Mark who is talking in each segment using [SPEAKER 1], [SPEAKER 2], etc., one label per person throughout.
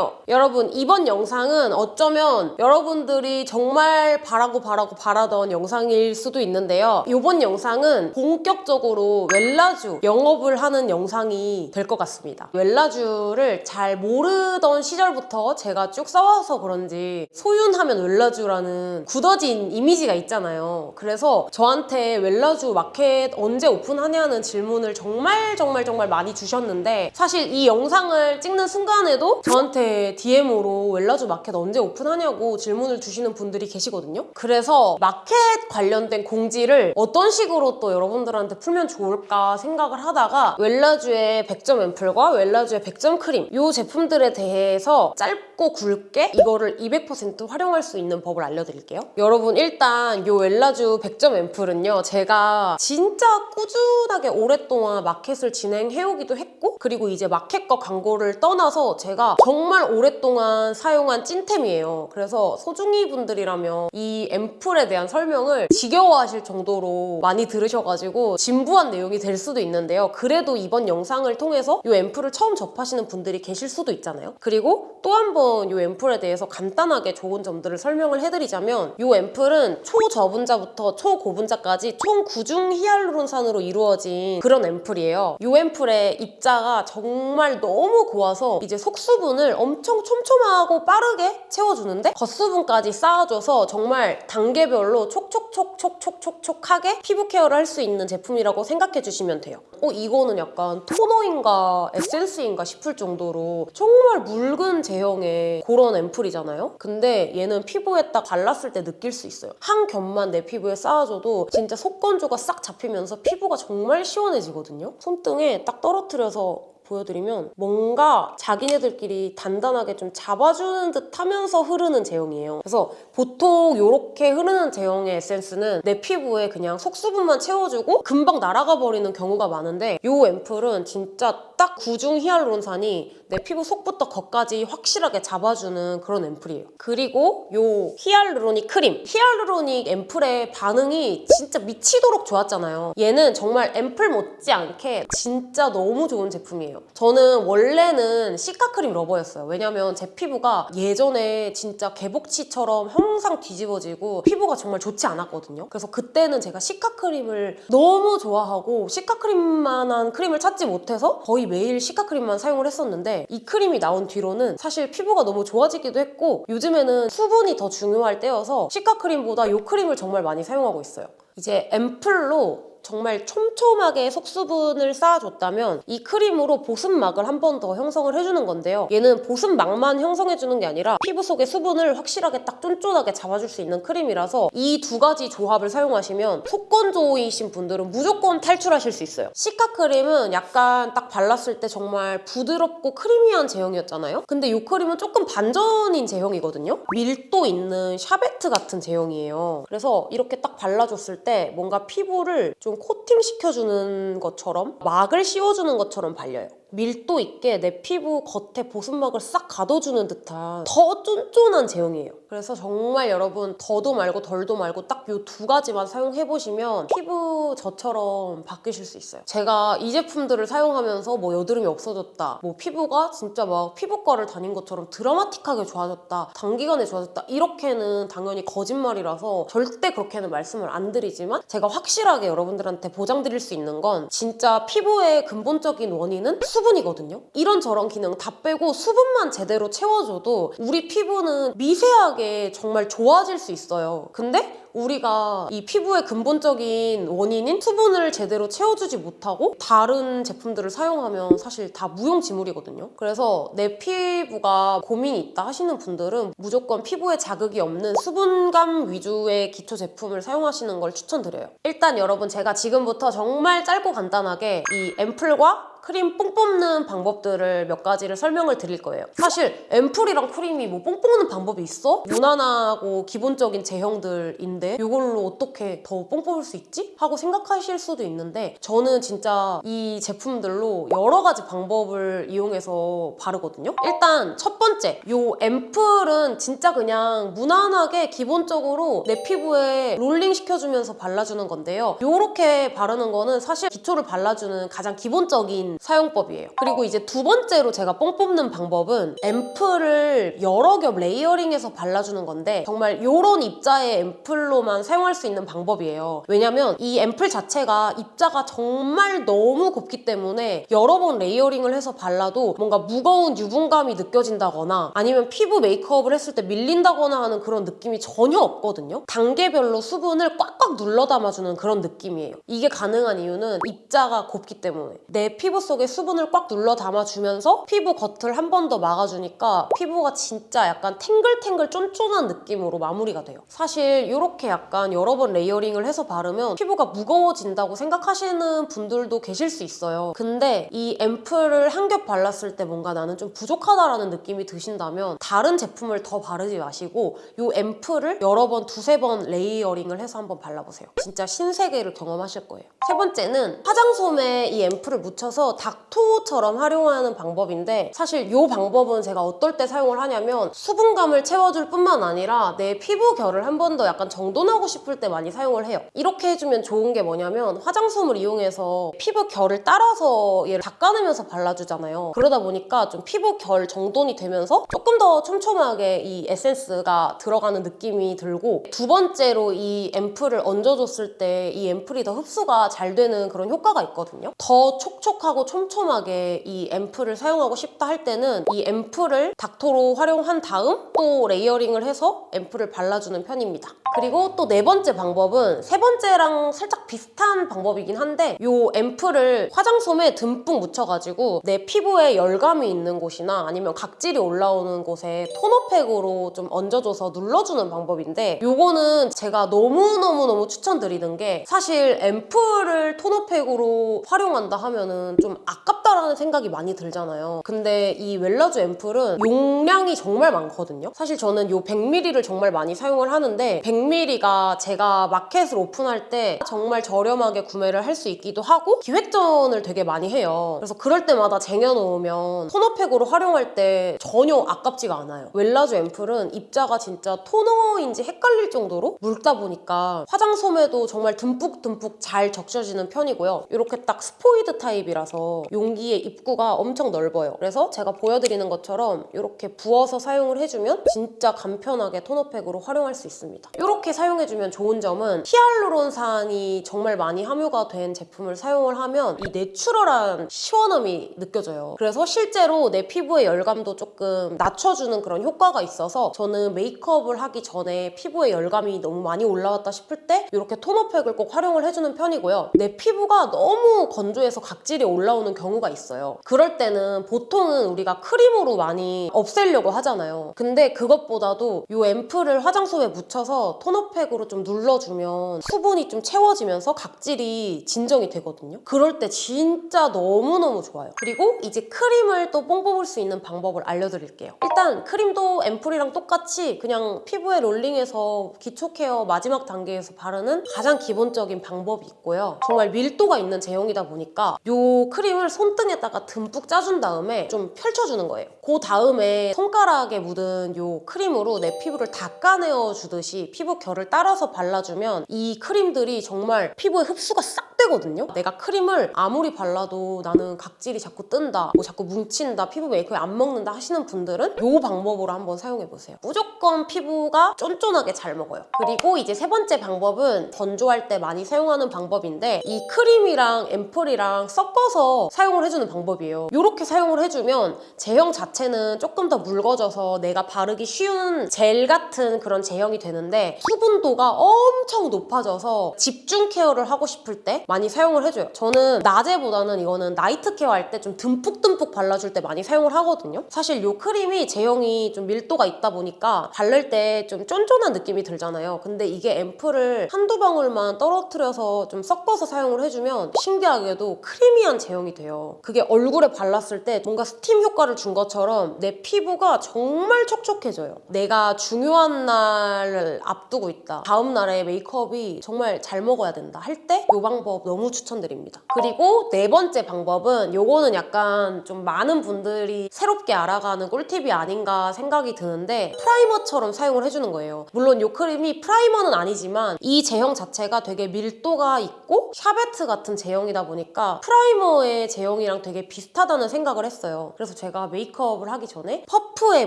[SPEAKER 1] 안녕하세요. 여러분 이번 영상은 어쩌면 여러분들이 정말 바라고 바라고 바라던 영상일 수도 있는데요. 이번 영상은 본격적으로 웰라주 영업을 하는 영상이 될 것 같습니다. 웰라주를 잘 모르던 시절부터 제가 쭉 써와서 그런지 소윤하면 웰라주라는 굳어진 이미지가 있잖아요. 그래서 저한테 웰라주 마켓 언제 오픈하냐는 질문을 정말 정말 정말 많이 주셨는데 사실 이 영상을 찍는 순간에도 저한테 DM으로 웰라주 마켓 언제 오픈하냐고 질문을 주시는 분들이 계시거든요. 그래서 마켓 관련된 공지를 어떤 식으로 또 여러분들한테 풀면 좋을까 생각을 하다가 웰라주의 100점 앰플과 웰라주의 100점 크림 이 제품들에 대해서 짧고 굵게 이거를 200% 활용할 수 있는 법을 알려드릴게요. 여러분 일단 이 웰라주 100점 앰플은요. 제가 진짜 꾸준하게 오랫동안 마켓을 진행해오기도 했고 그리고 이제 마켓과 광고를 떠나서 제가 정말 오랫동안 사용한 찐템이에요. 그래서 소중이 분들이라면 이 앰플에 대한 설명을 지겨워하실 정도로 많이 들으셔가지고 진부한 내용이 될 수도 있는데요. 그래도 이번 영상을 통해서 이 앰플을 처음 접하시는 분들이 계실 수도 있잖아요. 그리고 또 한 번 이 앰플에 대해서 간단하게 좋은 점들을 설명을 해드리자면 이 앰플은 초저분자부터 초고분자까지 총 9중 히알루론산으로 이루어진 그런 앰플이에요. 이 앰플의 입자가 정말 너무 고와서 이제 속수분을 엄청 촘촘하고 빠르게 채워주는데 겉수분까지 쌓아줘서 정말 단계별로 촉촉촉촉촉촉촉하게 피부 케어를 할 수 있는 제품이라고 생각해 주시면 돼요. 어 이거는 약간 토너인가 에센스인가 싶을 정도로 정말 묽은 제형의 그런 앰플이잖아요. 근데 얘는 피부에 딱 발랐을 때 느낄 수 있어요. 한 겹만 내 피부에 쌓아줘도 진짜 속건조가 싹 잡히면서 피부가 정말 시원해지거든요. 손등에 딱 떨어뜨려서 보여드리면 뭔가 자기네들끼리 단단하게 좀 잡아주는 듯 하면서 흐르는 제형이에요. 그래서 보통 이렇게 흐르는 제형의 에센스는 내 피부에 그냥 속수분만 채워주고 금방 날아가 버리는 경우가 많은데 이 앰플은 진짜 딱 구중 히알루론산이 내 피부 속부터 겉까지 확실하게 잡아주는 그런 앰플이에요. 그리고 이 hyaluronic 크림. hyaluronic 앰플의 반응이 진짜 미치도록 좋았잖아요. 얘는 정말 앰플 못지않게 진짜 너무 좋은 제품이에요. 저는 원래는 cica크림 lover였어요. 왜냐면 제 피부가 예전에 진짜 개복치처럼 항상 뒤집어지고 피부가 정말 좋지 않았거든요. 그래서 그때는 제가 시카크림을 너무 좋아하고 시카크림만한 크림을 찾지 못해서 거의 매일 시카크림만 사용을 했었는데 이 크림이 나온 뒤로는 사실 피부가 너무 좋아지기도 했고 요즘에는 수분이 더 중요할 때여서 시카 크림보다 이 크림을 정말 많이 사용하고 있어요. 이제 앰플로 정말 촘촘하게 속수분을 쌓아줬다면 이 크림으로 보습막을 한 번 더 형성을 해주는 건데요. 얘는 보습막만 형성해주는 게 아니라 피부 속의 수분을 확실하게 딱 쫀쫀하게 잡아줄 수 있는 크림이라서 이 두 가지 조합을 사용하시면 속건조이신 분들은 무조건 탈출하실 수 있어요. 시카 크림은 약간 딱 발랐을 때 정말 부드럽고 creamy한 제형이었잖아요. 근데 이 크림은 조금 반전인 제형이거든요. 밀도 있는 샤베트 같은 제형이에요. 그래서 이렇게 딱 발라줬을 때 뭔가 피부를 좀 코팅 시켜주는 것처럼 막을 씌워주는 것처럼 발려요. 밀도 있게 내 피부 겉에 보습막을 싹 가둬주는 듯한 더 쫀쫀한 제형이에요. 그래서 정말 여러분 더도 말고 덜도 말고 딱 이 두 가지만 사용해보시면 피부 저처럼 바뀌실 수 있어요. 제가 이 제품들을 사용하면서 뭐 여드름이 없어졌다, 뭐 피부가 진짜 막 피부과를 다닌 것처럼 드라마틱하게 좋아졌다, 단기간에 좋아졌다 이렇게는 당연히 거짓말이라서 절대 그렇게는 말씀을 안 드리지만 제가 확실하게 여러분들한테 보장드릴 수 있는 건 진짜 피부의 근본적인 원인은 수 분이거든요. 이런 저런 기능 다 빼고 수분만 제대로 채워줘도 우리 피부는 미세하게 정말 좋아질 수 있어요. 근데 우리가 이 피부의 근본적인 원인인 수분을 제대로 채워주지 못하고 다른 제품들을 사용하면 사실 다 무용지물이거든요. 그래서 내 피부가 고민이 있다 하시는 분들은 무조건 피부에 자극이 없는 수분감 위주의 기초 제품을 사용하시는 걸 추천드려요. 일단 여러분 제가 지금부터 정말 짧고 간단하게 이 앰플과 크림 뽕 뽑는 방법들을 몇 가지를 설명을 드릴 거예요. 사실 앰플이랑 크림이 뭐 뽕 뽑는 방법이 있어? 무난하고 기본적인 제형들인데 이걸로 어떻게 더 뽕 뽑을 수 있지? 하고 생각하실 수도 있는데 저는 진짜 이 제품들로 여러 가지 방법을 이용해서 바르거든요. 일단 첫 번째, 이 앰플은 진짜 그냥 무난하게 기본적으로 내 피부에 롤링 시켜주면서 발라주는 건데요. 이렇게 바르는 거는 사실 기초를 발라주는 가장 기본적인 기본적인 사용법이에요. 그리고 이제 두 번째로 제가 뽕 뽑는 방법은 앰플을 여러 겹 layering해서 발라주는 건데 정말 이런 입자의 앰플로만 사용할 수 있는 방법이에요. 왜냐면 이 앰플 자체가 입자가 정말 너무 곱기 때문에 여러 번 layering을 해서 발라도 뭔가 무거운 유분감이 느껴진다거나 아니면 피부 메이크업을 했을 때 밀린다거나 하는 그런 느낌이 전혀 없거든요. 단계별로 수분을 꽉꽉 눌러 담아주는 그런 느낌이에요. 이게 가능한 이유는 입자가 곱기 때문에 내 피부 속에 수분을 꽉 눌러 담아주면서 피부 겉을 한 번 더 막아주니까 피부가 진짜 약간 탱글탱글 쫀쫀한 느낌으로 마무리가 돼요. 사실 이렇게 약간 여러 번 layering을 해서 바르면 피부가 무거워진다고 생각하시는 분들도 계실 수 있어요. 근데 이 앰플을 한 겹 발랐을 때 뭔가 나는 좀 부족하다라는 느낌이 드신다면 다른 제품을 더 바르지 마시고 이 앰플을 여러 번 두세 번 layering을 해서 한번 발라보세요. 진짜 신세계를 경험하실 거예요. 세 번째는 화장솜에 이 앰플을 묻혀서 닦토처럼 활용하는 방법인데 사실 이 방법은 제가 어떨 때 사용을 하냐면 수분감을 채워줄 뿐만 아니라 내 피부 결을 한 번 더 약간 정돈하고 싶을 때 많이 사용을 해요. 이렇게 해주면 좋은 게 뭐냐면 화장솜을 이용해서 피부 결을 따라서 얘를 닦아내면서 발라주잖아요. 그러다 보니까 좀 피부 결 정돈이 되면서 조금 더 촘촘하게 이 에센스가 들어가는 느낌이 들고 두 번째로 이 앰플을 얹어줬을 때 이 앰플이 더 흡수가 잘 되는 그런 효과가 있거든요. 더 촉촉하고 촘촘하게 이 앰플을 사용하고 싶다 할 때는 이 앰플을 닦토로 활용한 다음 또 layering을 해서 앰플을 발라주는 편입니다. 그리고 또 네 번째 방법은 세 번째랑 살짝 비슷한 방법이긴 한데 이 앰플을 화장솜에 듬뿍 묻혀가지고 내 피부에 열감이 있는 곳이나 아니면 각질이 올라오는 곳에 토너팩으로 좀 얹어줘서 눌러주는 방법인데 이거는 제가 너무너무너무 추천드리는 게 사실 앰플을 토너팩으로 활용한다 하면은 좀 아깝다라는 생각이 많이 들잖아요. 근데 이 웰라주 앰플은 용량이 정말 많거든요. 사실 저는 이 100ml를 정말 많이 사용을 하는데 100ml가 제가 마켓을 오픈할 때 정말 저렴하게 구매를 할 수 있기도 하고 기획전을 되게 많이 해요. 그래서 그럴 때마다 쟁여놓으면 토너팩으로 활용할 때 전혀 아깝지가 않아요. 웰라쥬 앰플은 입자가 진짜 토너인지 헷갈릴 정도로 묽다 보니까 화장솜에도 정말 듬뿍듬뿍 잘 적셔지는 편이고요. 이렇게 딱 스포이드 타입이라서 용기의 입구가 엄청 넓어요. 그래서 제가 보여드리는 것처럼 이렇게 부어서 사용을 해주면 진짜 간편하게 토너팩으로 활용할 수 있습니다. 이렇게 사용해주면 좋은 점은 히알루론산이 정말 많이 함유가 된 제품을 사용을 하면 이 natural한 시원함이 느껴져요. 그래서 실제로 내 피부의 열감도 조금 낮춰주는 그런 효과가 있어서 저는 메이크업을 하기 전에 피부에 열감이 너무 많이 올라왔다 싶을 때 이렇게 토너팩을 꼭 활용을 해주는 편이고요. 내 피부가 너무 건조해서 각질이 올라 오는 경우가 있어요. 그럴 때는 보통은 우리가 크림으로 많이 없애려고 하잖아요. 근데 그것보다도 이 앰플을 화장솜에 묻혀서 토너팩으로 좀 눌러주면 수분이 좀 채워지면서 각질이 진정이 되거든요. 그럴 때 진짜 너무너무 좋아요. 그리고 이제 크림을 또 뽕 뽑을 수 있는 방법을 알려드릴게요. 일단 크림도 앰플이랑 똑같이 그냥 피부에 롤링해서 기초 케어 마지막 단계에서 바르는 가장 기본적인 방법이 있고요. 정말 밀도가 있는 제형이다 보니까 이 크림을 손등에다가 듬뿍 짜준 다음에 좀 펼쳐주는 거예요. 그 다음에 손가락에 묻은 이 크림으로 내 피부를 닦아내어 주듯이 피부 결을 따라서 발라주면 이 크림들이 정말 피부에 흡수가 싹 되거든요. 내가 크림을 아무리 발라도 나는 각질이 자꾸 뜬다, 뭐 자꾸 뭉친다, 피부 메이크업 안 먹는다 하시는 분들은 이 방법으로 한번 사용해보세요. 무조건 피부가 쫀쫀하게 잘 먹어요. 그리고 이제 세 번째 방법은 건조할 때 많이 사용하는 방법인데 이 크림이랑 앰플이랑 섞어서 사용을 해주는 방법이에요. 이렇게 사용을 해주면 제형 자체는 조금 더 묽어져서 내가 바르기 쉬운 젤 같은 그런 제형이 되는데 수분도가 엄청 높아져서 집중 케어를 하고 싶을 때 많이 사용을 해줘요. 저는 낮에보다는 이거는 night care 할 때 좀 듬뿍듬뿍 발라줄 때 많이 사용을 하거든요. 사실 이 크림이 제형이 좀 밀도가 있다 보니까 바를 때 좀 쫀쫀한 느낌이 들잖아요. 근데 이게 앰플을 한두 방울만 떨어뜨려서 좀 섞어서 사용을 해주면 신기하게도 creamy한 제형이 돼요. 그게 얼굴에 발랐을 때 뭔가 스팀 효과를 준 것처럼 내 피부가 정말 촉촉해져요. 내가 중요한 날 앞. 앞두고 있다. 다음 날에 메이크업이 정말 잘 먹어야 된다. 할 때 이 방법 너무 추천드립니다. 그리고 네 번째 방법은 요거는 약간 좀 많은 분들이 새롭게 알아가는 꿀팁이 아닌가 생각이 드는데 프라이머처럼 사용을 해주는 거예요. 물론 이 크림이 프라이머는 아니지만 이 제형 자체가 되게 밀도가 있고 샤베트 같은 제형이다 보니까 프라이머의 제형이랑 되게 비슷하다는 생각을 했어요. 그래서 제가 메이크업을 하기 전에 퍼프에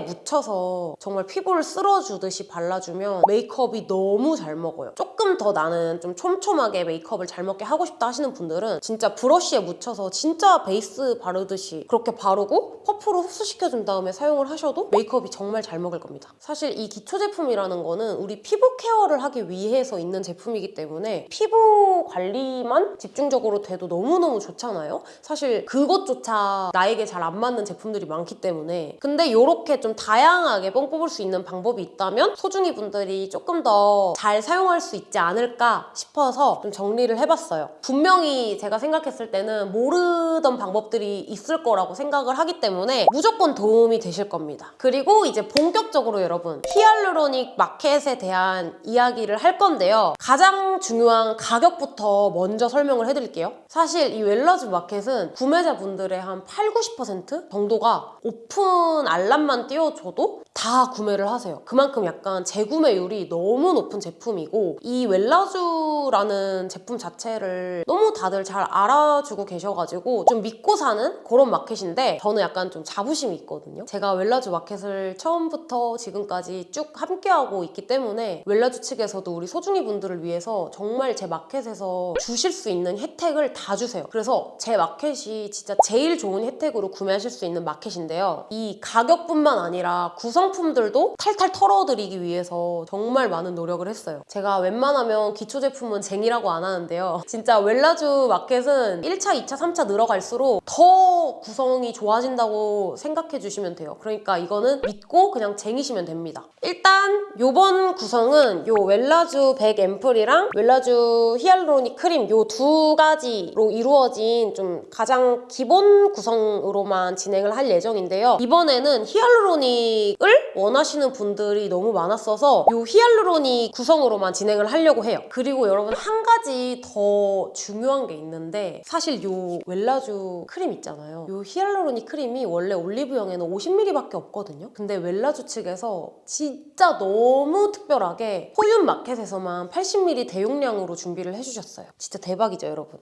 [SPEAKER 1] 묻혀서 정말 피부를 쓸어주듯이 발라주면 메이크업이 너무 잘 먹어요. 조금 더 나는 좀 촘촘하게 메이크업을 잘 먹게 하고 싶다 하시는 분들은 진짜 브러쉬에 묻혀서 진짜 베이스 바르듯이 그렇게 바르고 퍼프로 흡수시켜준 다음에 사용을 하셔도 메이크업이 정말 잘 먹을 겁니다. 사실 이 기초 제품이라는 거는 우리 피부 케어를 하기 위해서 있는 제품이기 때문에 피부 관리만 집중적으로 돼도 너무너무 좋잖아요. 사실 그것조차 나에게 잘 안 맞는 제품들이 많기 때문에 근데 이렇게 좀 다양하게 뽕 뽑을 수 있는 방법이 있다면 소중이 분들이 조금 더 잘 사용할 수 있지 않을까 싶어서 좀 정리를 해봤어요. 분명히 제가 생각했을 때는 모르던 방법들이 있을 거라고 생각을 하기 때문에 무조건 도움이 되실 겁니다. 그리고 이제 본격적으로 여러분 히알루로닉 마켓에 대한 이야기를 할 건데요. 가장 중요한 가격부터 먼저 설명을 해드릴게요. 사실 이 웰라쥬 마켓은 구매자분들의 한 8, 90% 정도가 오픈 알람만 띄워줘도 다 구매를 하세요. 그만큼 약간 재구매율이 너무 높은 제품이고 이 웰라쥬라는 제품 자체를 너무 다들 잘 알아주고 계셔가지고 좀 믿고 사는 그런 마켓인데 저는 약간 좀 자부심이 있거든요. 제가 웰라주 마켓을 처음부터 지금까지 쭉 함께하고 있기 때문에 웰라주 측에서도 우리 소중이 분들을 위해서 정말 제 마켓에서 주실 수 있는 혜택을 다 주세요. 그래서 제 마켓이 진짜 제일 좋은 혜택으로 구매하실 수 있는 마켓인데요. 이 가격뿐만 아니라 구성 품들도 탈탈 털어드리기 위해서 정말 많은 노력을 했어요. 제가 웬만하면 기초 제품은 쟁이라고 안 하는데요. 진짜 웰라주 마켓은 1차, 2차, 3차 늘어갈수록 더 구성이 좋아진다고 생각해 주시면 돼요. 그러니까 이거는 믿고 그냥 쟁이시면 됩니다. 일단 요번 구성은 요 웰라쥬 100 앰플이랑 웰라쥬 히알루로닉 크림 요 두 가지로 이루어진 좀 가장 기본 구성으로만 진행을 할 예정인데요. 이번에는 히알루로닉을 원하시는 분들이 너무 많았어서 요 히알루로닉 구성으로만 진행을 하려고 해요. 그리고 여러분 한 가지 더 중요한 게 있는데 사실 요 웰라쥬 크림 있잖아요. 요 히알루로닉 크림이 원래 올리브영에는 50ml밖에 없거든요. 근데 웰라쥬 측에서 진짜 너무 특별하게 포윤 마켓에서만 80ml 대용량으로 준비를 해주셨어요. 진짜 대박이죠, 여러분.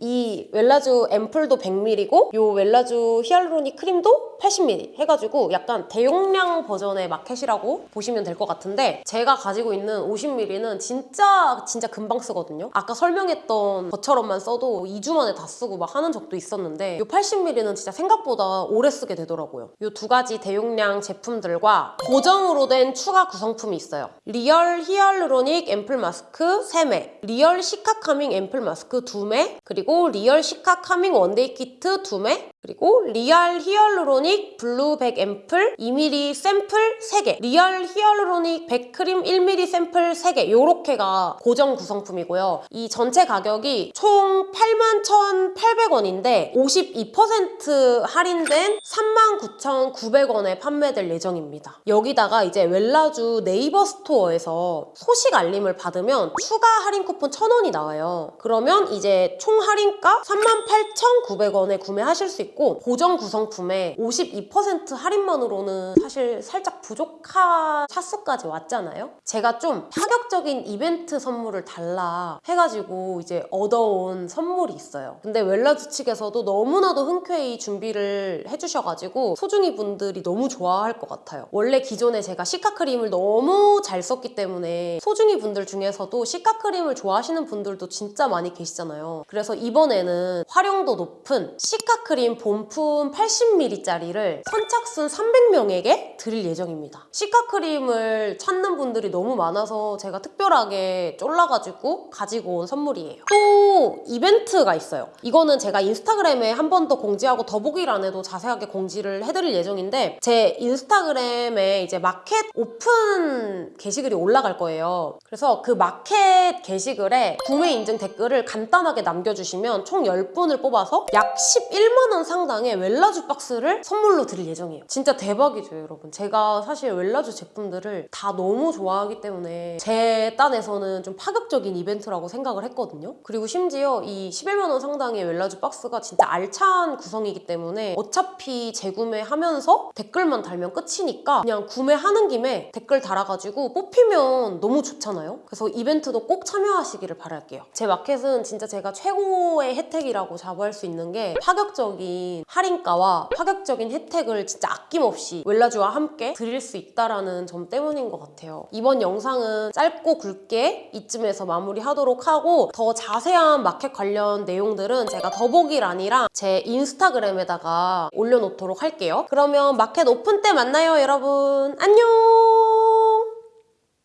[SPEAKER 1] 이 웰라쥬 앰플도 100ml고 요 웰라쥬 히알루로닉 크림도 80ml 해가지고 약간 대용량 버전의 마켓이라고 보시면 될 것 같은데 제가 가지고 있는 50ml는 진짜 진짜 금방 쓰거든요. 아까 설명했던 것처럼만 써도 2주 만에 다 쓰고 막 하는 적도 있었는데 요 80ml는 진짜 생각보다 오래 쓰게 되더라고요. 요 두 가지 대용량 제품들과 고정으로 된 추가 구성품이 있어요. 리얼 히알루로닉 앰플 마스크 3매, 리얼 시카 카밍 앰플 마스크 2매, 그리고 리얼 시카 카밍 원데이 키트 2매, 그리고 리얼 히알루로닉 블루 100 앰플 2ml 샘플 3개. 리얼 히알루로닉 100 크림 1ml 샘플 3개. 요렇게가 고정 구성품이고요. 이 전체 가격이 총 81,800원인데 52% 할인된 39,900원에 판매될 예정입니다. 여기다가 이제 웰라주 네이버 스토어에서 소식 알림을 받으면 추가 할인 쿠폰 1,000원이 나와요. 그러면 이제 총 할인 가 38,900원에 구매하실 수 있고 고정 구성품에 52% 할인만으로는 사실 살짝 부족한 차수까지 왔잖아요. 제가 좀 파격적인 이벤트 선물을 달라 해가지고 이제 얻어온 선물이 있어요. 근데 웰라주 측에서도 너무나도 흔쾌히 준비를 해주셔가지고 소중이 분들이 너무 좋아할 것 같아요. 원래 기존에 제가 cica 크림을 너무 잘 썼기 때문에 소중이 분들 중에서도 cica 크림을 좋아하시는 분들도 진짜 많이 계시잖아요. 그래서 이 번에는 활용도 높은 cica 크림 본품 80ml짜리를 선착순 300명에게 드릴 예정입니다. cica크림을 찾는 분들이 너무 많아서 제가 특별하게 쫄라가지고 가지고 온 선물이에요. 또 이벤트가 있어요. 이거는 제가 인스타그램에 한 번 더 공지하고 더보기란에도 자세하게 공지를 해드릴 예정인데 제 인스타그램에 이제 마켓 오픈 게시글이 올라갈 거예요. 그래서 그 마켓 게시글에 구매 인증 댓글을 간단하게 남겨주시면 주시면 총 10분을 뽑아서 약 11만 원 상당의 웰라주 박스를 선물로 드릴 예정이에요. 진짜 대박이죠, 여러분. 제가 사실 웰라주 제품들을 다 너무 좋아하기 때문에 제 딴에서는 좀 파격적인 이벤트라고 생각을 했거든요. 그리고 심지어 이 11만 원 상당의 웰라주 박스가 진짜 알찬 구성이기 때문에 어차피 재구매하면서 댓글만 달면 끝이니까 그냥 구매하는 김에 댓글 달아가지고 뽑히면 너무 좋잖아요. 그래서 이벤트도 꼭 참여하시기를 바랄게요. 제 마켓은 진짜 제가 최고 의 혜택이라고 자부할 수 있는 게 파격적인 할인가와 파격적인 혜택을 진짜 아낌없이 웰라주와 함께 드릴 수 있다라는 점 때문인 것 같아요. 이번 영상은 짧고 굵게 이쯤에서 마무리하도록 하고 더 자세한 마켓 관련 내용들은 제가 더보기란이랑 제 인스타그램에다가 올려놓도록 할게요. 그러면 마켓 오픈 때 만나요, 여러분. 안녕!